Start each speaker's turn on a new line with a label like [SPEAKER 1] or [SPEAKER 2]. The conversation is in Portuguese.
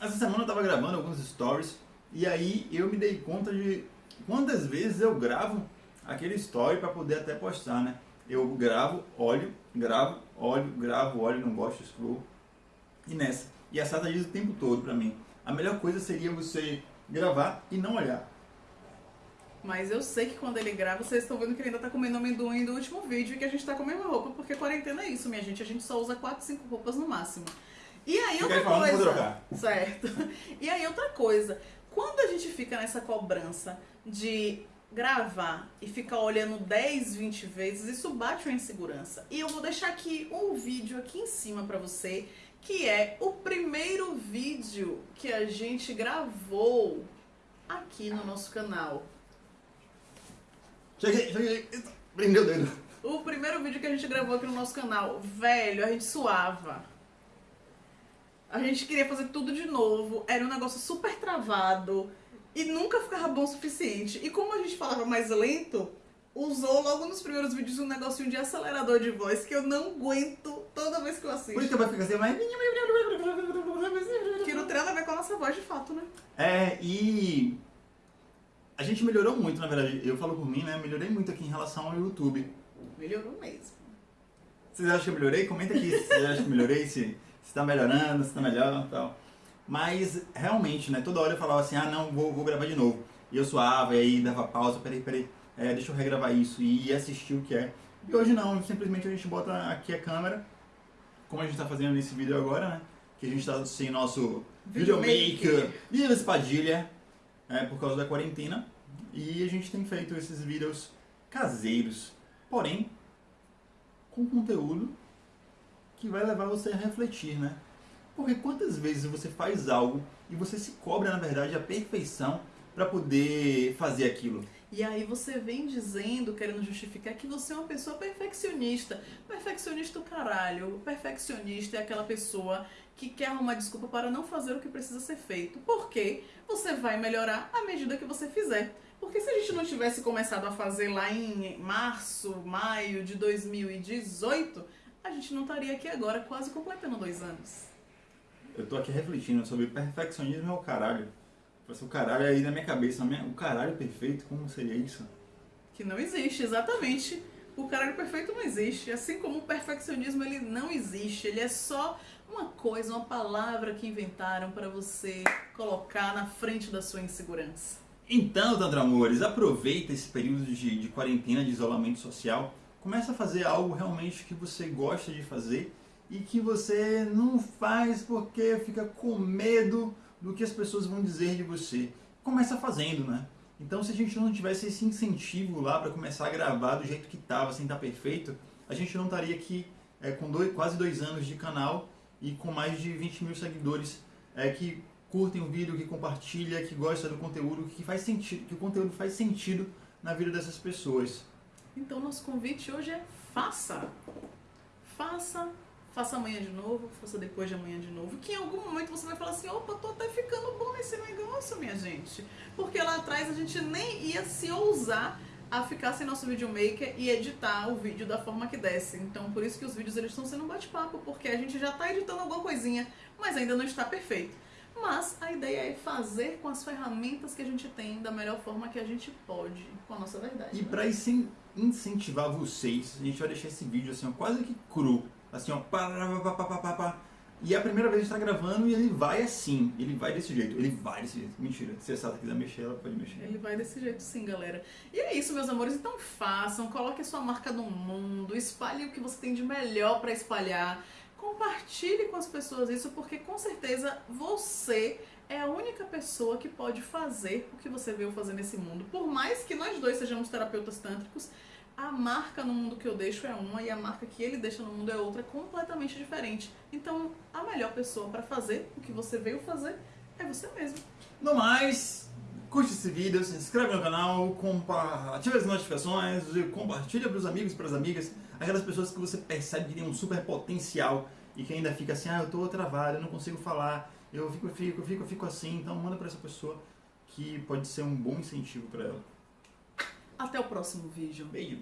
[SPEAKER 1] essa semana eu tava gravando alguns stories e aí eu me dei conta de quantas vezes eu gravo aquele story para poder até postar, né? Eu gravo, olho, gravo, olho, gravo, olho, não gosto, excluo. E nessa. E a Sata diz o tempo todo pra mim. A melhor coisa seria você gravar e não olhar.
[SPEAKER 2] Mas eu sei que quando ele grava, vocês estão vendo que ele ainda tá comendo amendoim do último vídeo e que a gente tá com a mesma roupa, porque quarentena é isso, minha gente. A gente só usa 4, 5 roupas no máximo. E aí
[SPEAKER 1] Fica
[SPEAKER 2] outra
[SPEAKER 1] aí falando,
[SPEAKER 2] coisa. Certo. E aí outra coisa. Quando a gente fica nessa cobrança de gravar e ficar olhando 10, 20 vezes, isso bate uma insegurança. E eu vou deixar aqui um vídeo aqui em cima pra você, que é o primeiro vídeo que a gente gravou aqui no nosso canal.
[SPEAKER 1] Cheguei, cheguei. Prendeu o dedo.
[SPEAKER 2] O primeiro vídeo que a gente gravou aqui no nosso canal, velho, a gente suava. A gente queria fazer tudo de novo, era um negócio super travado e nunca ficava bom o suficiente. E como a gente falava mais lento, usou logo nos primeiros vídeos um negocinho de acelerador de voz que eu não aguento toda vez que eu
[SPEAKER 1] Por isso
[SPEAKER 2] assisto.
[SPEAKER 1] que vai ficar assim, mas...
[SPEAKER 2] Que não tem nada a ver com a nossa voz de fato, né?
[SPEAKER 1] É, e a gente melhorou muito, na verdade. Eu falo por mim, né? Melhorei muito aqui em relação ao YouTube.
[SPEAKER 2] Melhorou mesmo.
[SPEAKER 1] Vocês acham que eu melhorei? Comenta aqui se vocês acham que eu melhorei, se, se tá melhorando, se tá melhor e tal. Mas, realmente, né? Toda hora eu falava assim, ah, não, vou, vou gravar de novo. E eu suava, e aí dava pausa, peraí, peraí, é, deixa eu regravar isso e assistir o que é. E hoje não, simplesmente a gente bota aqui a câmera, como a gente tá fazendo nesse vídeo agora, né? Que a gente tá sem nosso videomaker e espadilha, é, por causa da quarentena. E a gente tem feito esses vídeos caseiros, porém com conteúdo que vai levar você a refletir, né? Porque quantas vezes você faz algo e você se cobra, na verdade, a perfeição para poder fazer aquilo?
[SPEAKER 2] E aí você vem dizendo, querendo justificar que você é uma pessoa perfeccionista. Perfeccionista o caralho. Perfeccionista é aquela pessoa que quer arrumar desculpa para não fazer o que precisa ser feito. Porque você vai melhorar à medida que você fizer. Porque se a gente não tivesse começado a fazer lá em março, maio de 2018, a gente não estaria aqui agora quase completando dois anos.
[SPEAKER 1] Eu tô aqui refletindo sobre perfeccionismo é o caralho. Assim, o caralho aí na minha cabeça, minha- o caralho perfeito, como seria isso?
[SPEAKER 2] Que não existe, exatamente. O caralho perfeito não existe. Assim como o perfeccionismo, ele não existe. Ele é só uma coisa, uma palavra que inventaram para você colocar na frente da sua insegurança.
[SPEAKER 1] Então, Tantra Amores, aproveita esse período de, de quarentena, de isolamento social, começa a fazer algo realmente que você gosta de fazer e que você não faz porque fica com medo do que as pessoas vão dizer de você. Começa fazendo, né? Então, se a gente não tivesse esse incentivo lá para começar a gravar do jeito que estava, sem estar perfeito, a gente não estaria aqui é, com dois- quase dois anos de canal e com mais de 20 mil seguidores é, que curtem o vídeo, que compartilha, que gosta do conteúdo, que faz sentido, que o conteúdo faz sentido na vida dessas pessoas.
[SPEAKER 2] Então, nosso convite hoje é faça. Faça, faça amanhã de novo, faça depois de amanhã de novo. Que em algum momento você vai falar assim: opa, tô até ficando bom nesse negócio, minha gente. Porque lá atrás a gente nem ia se ousar a ficar sem nosso videomaker e editar o vídeo da forma que desse. Então, por isso que os vídeos eles estão sendo um bate-papo, porque a gente já tá editando alguma coisinha, mas ainda não está perfeito. Mas a ideia é fazer com as ferramentas que a gente tem da melhor forma que a gente pode, com a nossa verdade.
[SPEAKER 1] E
[SPEAKER 2] né?
[SPEAKER 1] para incentivar vocês, a gente vai deixar esse vídeo assim, ó, quase que cru, assim, ó, pá, pá, pá, pá, pá, pá. E é a primeira vez que a gente tá gravando e ele vai assim, ele vai desse jeito, ele vai desse jeito. Mentira, se a Sata quiser mexer, ela pode mexer.
[SPEAKER 2] Ele vai desse jeito sim, galera. E é isso, meus amores. Então façam, coloque a sua marca no mundo, espalhe o que você tem de melhor pra espalhar. Compartilhe com as pessoas isso, porque com certeza você é a única pessoa que pode fazer o que você veio fazer nesse mundo. Por mais que nós dois sejamos terapeutas tântricos, a marca no mundo que eu deixo é uma e a marca que ele deixa no mundo é outra, completamente diferente. Então, a melhor pessoa pra fazer o que você veio fazer é você mesmo.
[SPEAKER 1] No mais, curte esse vídeo, se inscreve no canal, ativa as notificações, compartilha para os amigos e para as amigas, aquelas pessoas que você percebe que tem um super potencial e que ainda fica assim, ah, eu tô travado, eu não consigo falar, eu fico, fico, fico, fico assim, então manda para essa pessoa que pode ser um bom incentivo para ela.
[SPEAKER 2] Até o próximo vídeo.
[SPEAKER 1] Beijo.